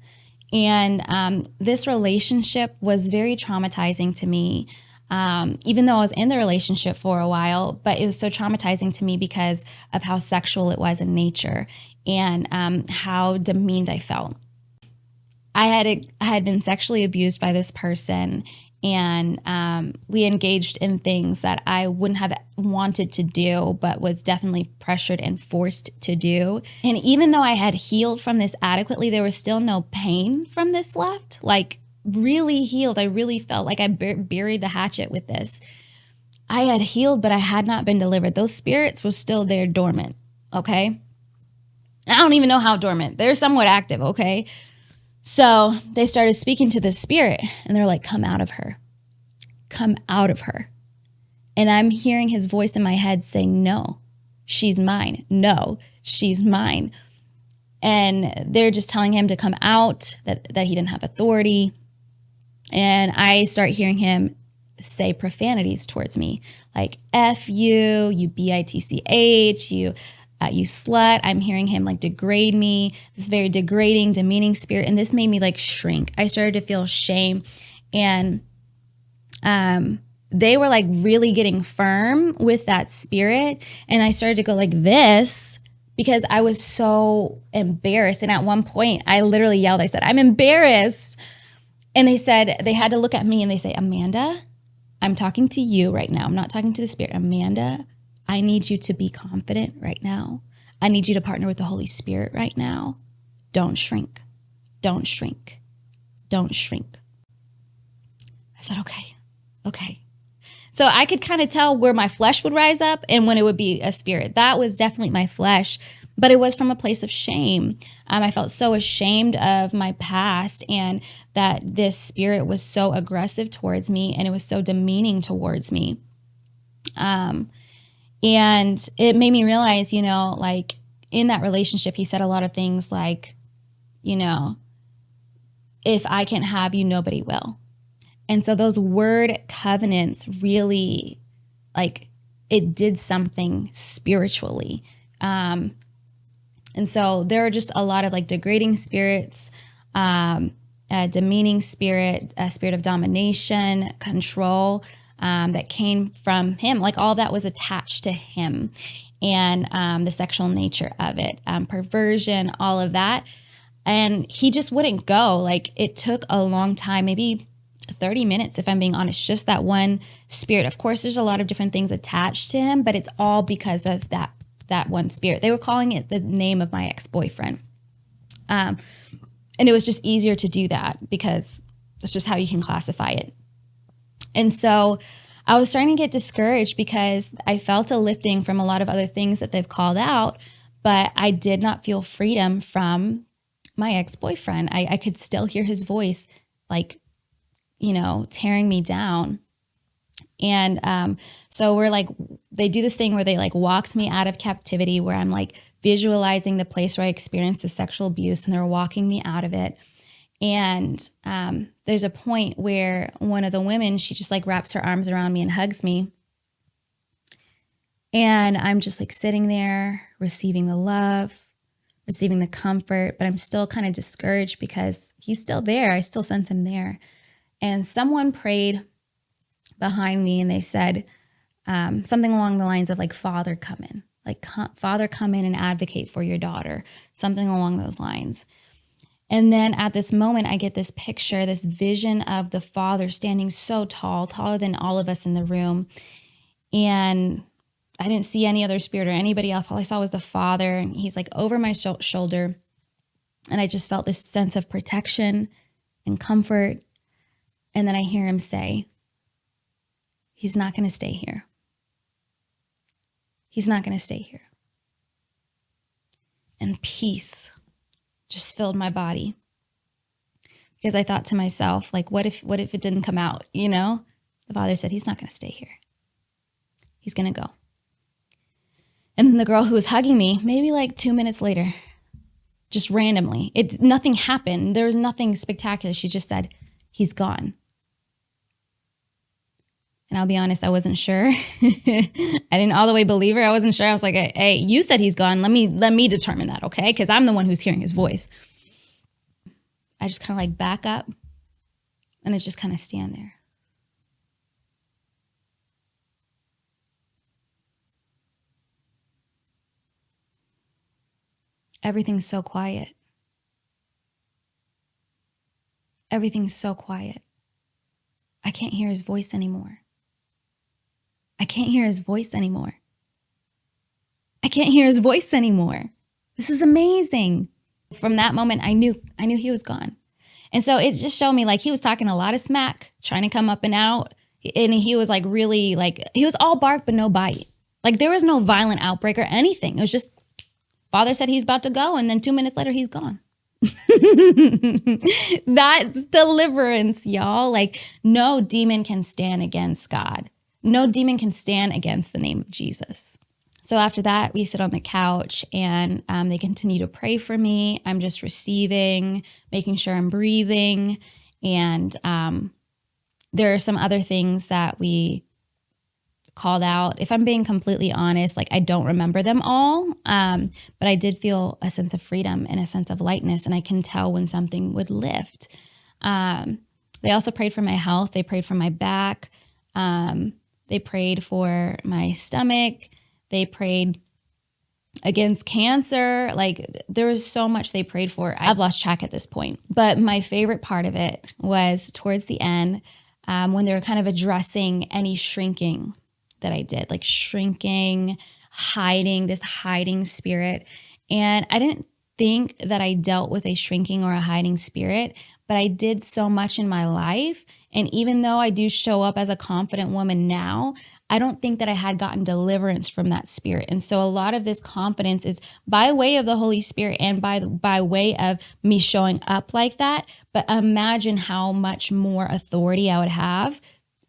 And um, this relationship was very traumatizing to me, um, even though I was in the relationship for a while, but it was so traumatizing to me because of how sexual it was in nature and um, how demeaned I felt. I had I had been sexually abused by this person and um, we engaged in things that I wouldn't have wanted to do, but was definitely pressured and forced to do. And even though I had healed from this adequately, there was still no pain from this left. Like, really healed. I really felt like I bur- buried the hatchet with this. I had healed, but I had not been delivered. Those spirits were still there dormant. Okay. I don't even know how dormant. They're somewhat active. Okay. So they started speaking to the spirit and they're like, come out of her. Come out of her. And I'm hearing his voice in my head saying, no, she's mine. No, she's mine. And they're just telling him to come out, that, that he didn't have authority. And I start hearing him say profanities towards me, like "f you," "you b i t c h," "you." Uh, you slut. I'm hearing him like degrade me, this very degrading, demeaning spirit. And this made me like shrink. I started to feel shame. And um, they were like really getting firm with that spirit. And I started to go like this because I was so embarrassed. And at one point, I literally yelled, I said, I'm embarrassed. And they said, they had to look at me and they say, Amanda, I'm talking to you right now. I'm not talking to the spirit. Amanda, I need you to be confident right now. I need you to partner with the Holy Spirit right now. Don't shrink. Don't shrink. Don't shrink. I said, okay, okay. So I could kind of tell where my flesh would rise up and when it would be a spirit. That was definitely my flesh, but it was from a place of shame. Um, I felt so ashamed of my past and that this spirit was so aggressive towards me and it was so demeaning towards me. Um, and it made me realize, you know, like in that relationship, he said a lot of things like, you know, if I can't have you, nobody will. And so those word covenants really like it did something spiritually. Um, and so there are just a lot of like degrading spirits, um, a demeaning spirit, a spirit of domination, control um, that came from him. Like all that was attached to him and um, the sexual nature of it, um, perversion, all of that. And he just wouldn't go. Like it took a long time, maybe 30 minutes, if I'm being honest, just that one spirit. Of course, there's a lot of different things attached to him, but it's all because of that that one spirit. They were calling it the name of my ex-boyfriend. Um, and it was just easier to do that because that's just how you can classify it. And so I was starting to get discouraged because I felt a lifting from a lot of other things that they've called out, but I did not feel freedom from my ex boyfriend. I, I could still hear his voice like you know, tearing me down. And um, so we're like, they do this thing where they like walked me out of captivity, where I'm like visualizing the place where I experienced the sexual abuse, and they're walking me out of it. And um, there's a point where one of the women, she just like wraps her arms around me and hugs me. And I'm just like sitting there, receiving the love, receiving the comfort, but I'm still kind of discouraged because he's still there. I still sense him there. And someone prayed behind me and they said um, something along the lines of like, Father, come in, like, Father, come in and advocate for your daughter, something along those lines. And then at this moment, I get this picture, this vision of the Father standing so tall, taller than all of us in the room. And I didn't see any other spirit or anybody else. All I saw was the Father. And he's like over my sh shoulder. And I just felt this sense of protection and comfort and then I hear him say, He's not going to stay here. He's not going to stay here. And peace just filled my body because I thought to myself, like, what if, what if it didn't come out? You know, the father said, he's not going to stay here. He's going to go. And then the girl who was hugging me, maybe like two minutes later, just randomly, it nothing happened. There was nothing spectacular. She just said, he's gone. And I'll be honest, I wasn't sure. I didn't all the way believe her. I wasn't sure. I was like, hey, you said he's gone. Let me let me determine that, okay? Because I'm the one who's hearing his voice. I just kind of like back up and I just kind of stand there. Everything's so quiet. Everything's so quiet. I can't hear his voice anymore. I can't hear his voice anymore. I can't hear his voice anymore. This is amazing. From that moment, I knew, I knew he was gone. And so it just showed me like he was talking a lot of smack, trying to come up and out. And he was like really like, he was all bark, but no bite. Like there was no violent outbreak or anything. It was just father said he's about to go. And then two minutes later, he's gone. That's deliverance, y'all. Like no demon can stand against God. No demon can stand against the name of Jesus. So after that, we sit on the couch and um, they continue to pray for me. I'm just receiving, making sure I'm breathing. And um, there are some other things that we called out. If I'm being completely honest, like I don't remember them all, um, but I did feel a sense of freedom and a sense of lightness, and I can tell when something would lift. Um, they also prayed for my health. They prayed for my back. Um, they prayed for my stomach. They prayed against cancer. Like there was so much they prayed for. I've lost track at this point. But my favorite part of it was towards the end um, when they were kind of addressing any shrinking that I did, like shrinking, hiding, this hiding spirit. And I didn't think that I dealt with a shrinking or a hiding spirit, but I did so much in my life. And even though I do show up as a confident woman now, I don't think that I had gotten deliverance from that spirit. And so a lot of this confidence is by way of the Holy Spirit and by by way of me showing up like that. But imagine how much more authority I would have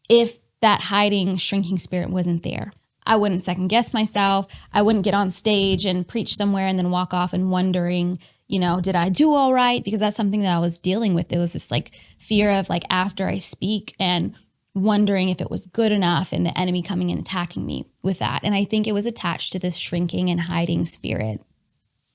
if that hiding, shrinking spirit wasn't there. I wouldn't second guess myself. I wouldn't get on stage and preach somewhere and then walk off and wondering, you know, did I do all right? Because that's something that I was dealing with. It was this like fear of like after I speak and wondering if it was good enough and the enemy coming and attacking me with that. And I think it was attached to this shrinking and hiding spirit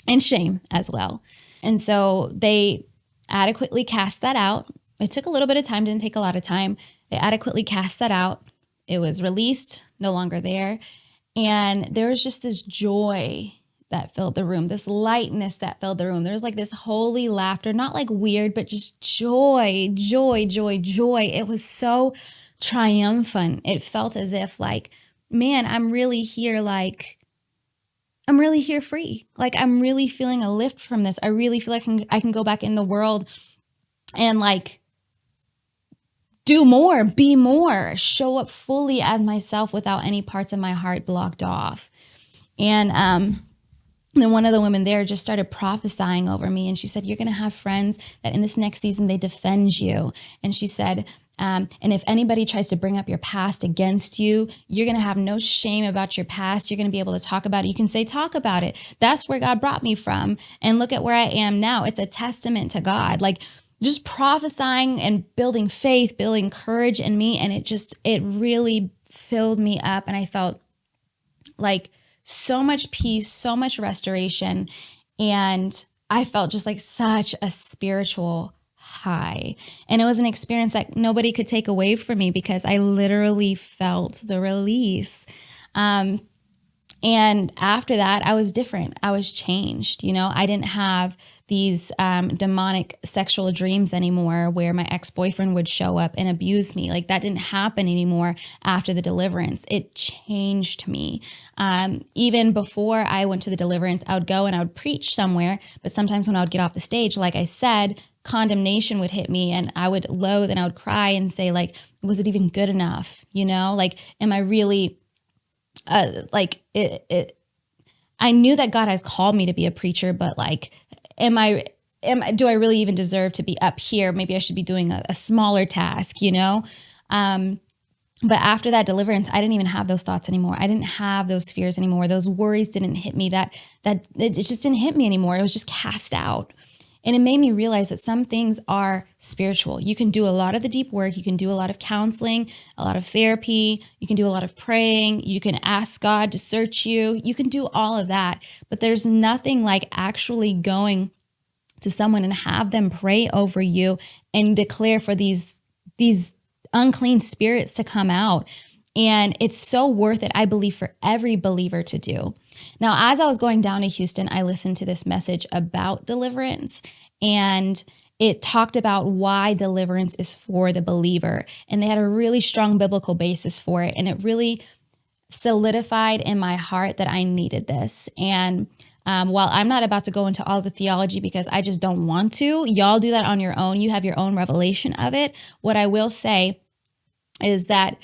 and shame as well. And so they adequately cast that out. It took a little bit of time, didn't take a lot of time. They adequately cast that out. It was released, no longer there. And there was just this joy that filled the room, this lightness that filled the room. There was like this holy laughter, not like weird, but just joy, joy, joy, joy. It was so triumphant. It felt as if like, man, I'm really here like I'm really here free. Like I'm really feeling a lift from this. I really feel like I can, I can go back in the world and like do more, be more, show up fully as myself without any parts of my heart blocked off. And um then one of the women there just started prophesying over me and she said you're going to have friends that in this next season they defend you and she said um, and if anybody tries to bring up your past against you, you're going to have no shame about your past. You're going to be able to talk about it. You can say, talk about it. That's where God brought me from. And look at where I am now. It's a testament to God. Like, just prophesying and building faith, building courage in me. And it just, it really filled me up. And I felt like so much peace, so much restoration. And I felt just like such a spiritual high. And it was an experience that nobody could take away from me because I literally felt the release. Um, and after that, I was different. I was changed. You know, I didn't have these um, demonic sexual dreams anymore where my ex boyfriend would show up and abuse me. Like that didn't happen anymore after the deliverance. It changed me. Um, even before I went to the deliverance, I would go and I would preach somewhere. But sometimes when I would get off the stage, like I said, condemnation would hit me and I would loathe and I would cry and say like, was it even good enough? You know, like, am I really, uh, like it, it, I knew that God has called me to be a preacher, but like, am I, am do I really even deserve to be up here? Maybe I should be doing a, a smaller task, you know? Um, but after that deliverance, I didn't even have those thoughts anymore. I didn't have those fears anymore. Those worries didn't hit me. That that it just didn't hit me anymore. It was just cast out. And it made me realize that some things are spiritual. You can do a lot of the deep work. You can do a lot of counseling, a lot of therapy. You can do a lot of praying. You can ask God to search you. You can do all of that. But there's nothing like actually going to someone and have them pray over you and declare for these, these unclean spirits to come out. And it's so worth it, I believe, for every believer to do. Now, as I was going down to Houston, I listened to this message about deliverance and it talked about why deliverance is for the believer. And they had a really strong biblical basis for it. And it really solidified in my heart that I needed this. And um, while I'm not about to go into all the theology because I just don't want to, y'all do that on your own. You have your own revelation of it. What I will say is that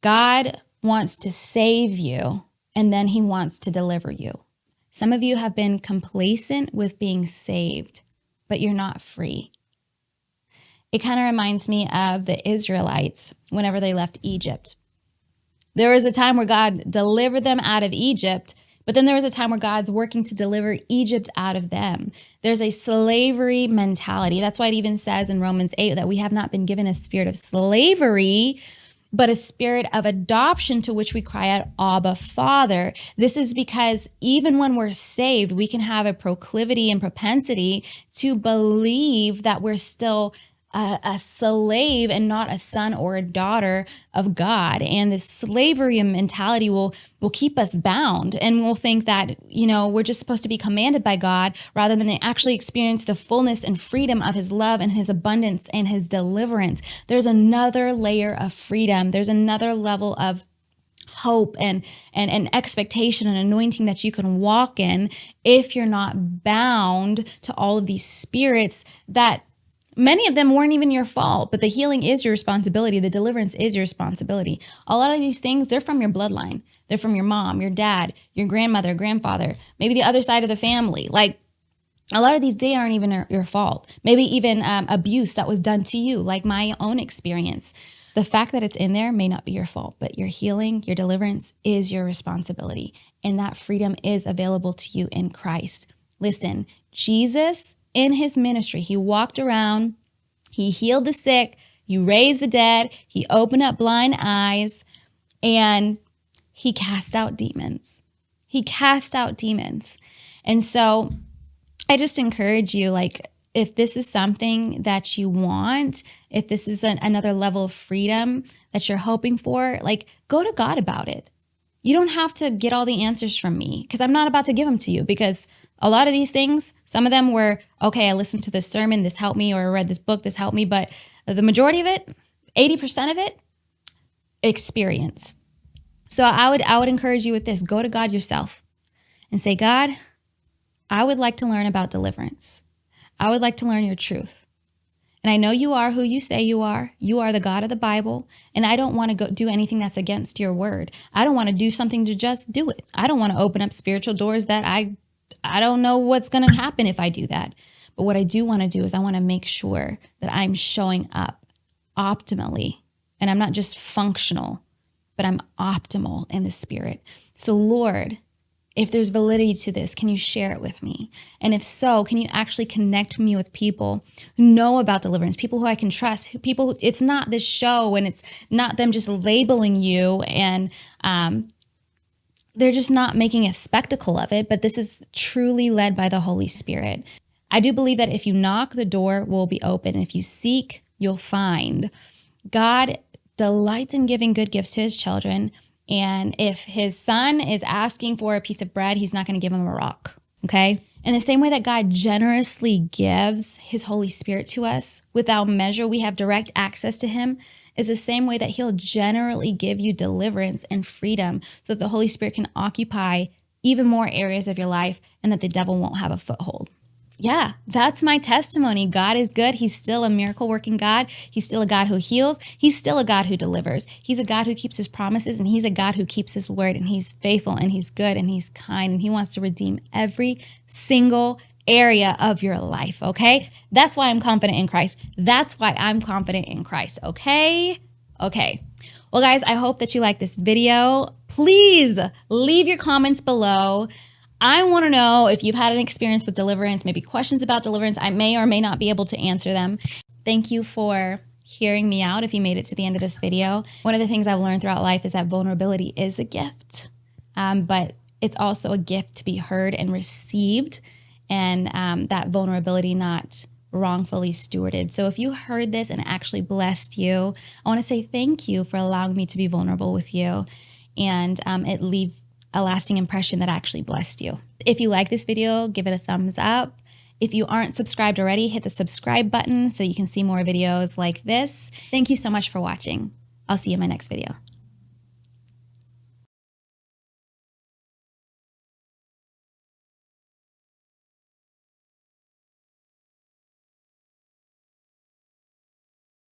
God wants to save you and then he wants to deliver you. Some of you have been complacent with being saved, but you're not free. It kind of reminds me of the Israelites whenever they left Egypt. There was a time where God delivered them out of Egypt But then there was a time where God's working to deliver Egypt out of them. There's a slavery mentality. That's why it even says in Romans 8 that we have not been given a spirit of slavery, but a spirit of adoption to which we cry out, Abba, Father. This is because even when we're saved, we can have a proclivity and propensity to believe that we're still a, a, slave and not a son or a daughter of God. And this slavery mentality will will keep us bound and we'll think that, you know, we're just supposed to be commanded by God rather than actually experience the fullness and freedom of his love and his abundance and his deliverance. There's another layer of freedom. There's another level of hope and and and expectation and anointing that you can walk in if you're not bound to all of these spirits that Many of them weren't even your fault, but the healing is your responsibility. The deliverance is your responsibility. A lot of these things, they're from your bloodline. They're from your mom, your dad, your grandmother, grandfather, maybe the other side of the family. Like a lot of these, they aren't even your fault. Maybe even um, abuse that was done to you, like my own experience. The fact that it's in there may not be your fault, but your healing, your deliverance is your responsibility. And that freedom is available to you in Christ. Listen, Jesus in his ministry. He walked around, he healed the sick, he raised the dead, he opened up blind eyes, and he cast out demons. He cast out demons. And so I just encourage you, like, if this is something that you want, if this is an, another level of freedom that you're hoping for, like, go to God about it. You don't have to get all the answers from me because I'm not about to give them to you because a lot of these things, some of them were, okay, I listened to this sermon, this helped me, or I read this book, this helped me. But the majority of it, 80% of it, experience. So I would I would encourage you with this. Go to God yourself and say, God, I would like to learn about deliverance. I would like to learn your truth. And I know you are who you say you are. You are the God of the Bible. And I don't want to go do anything that's against your word. I don't want to do something to just do it. I don't want to open up spiritual doors that I I don't know what's going to happen if I do that. But what I do want to do is I want to make sure that I'm showing up optimally and I'm not just functional, but I'm optimal in the spirit. So, Lord, if there's validity to this, can you share it with me? And if so, can you actually connect me with people who know about deliverance, people who I can trust, people, who, it's not this show and it's not them just labeling you and, um, they're just not making a spectacle of it, but this is truly led by the Holy Spirit. I do believe that if you knock, the door will be open. If you seek, you'll find. God delights in giving good gifts to his children. And if his son is asking for a piece of bread, he's not going to give him a rock. Okay. In the same way that God generously gives his Holy Spirit to us without measure, we have direct access to him is the same way that he'll generally give you deliverance and freedom so that the Holy Spirit can occupy even more areas of your life and that the devil won't have a foothold. Yeah, that's my testimony. God is good. He's still a miracle working God. He's still a God who heals. He's still a God who delivers. He's a God who keeps his promises and he's a God who keeps his word and he's faithful and he's good and he's kind and he wants to redeem every single area of your life, okay? That's why I'm confident in Christ. That's why I'm confident in Christ, okay? Okay. Well, guys, I hope that you like this video. Please leave your comments below. I want to know if you've had an experience with deliverance, maybe questions about deliverance. I may or may not be able to answer them. Thank you for hearing me out if you made it to the end of this video. One of the things I've learned throughout life is that vulnerability is a gift, um, but it's also a gift to be heard and received and um, that vulnerability not wrongfully stewarded. So if you heard this and actually blessed you, I want to say thank you for allowing me to be vulnerable with you and um, it leave a lasting impression that actually blessed you. If you like this video, give it a thumbs up. If you aren't subscribed already, hit the subscribe button so you can see more videos like this. Thank you so much for watching. I'll see you in my next video.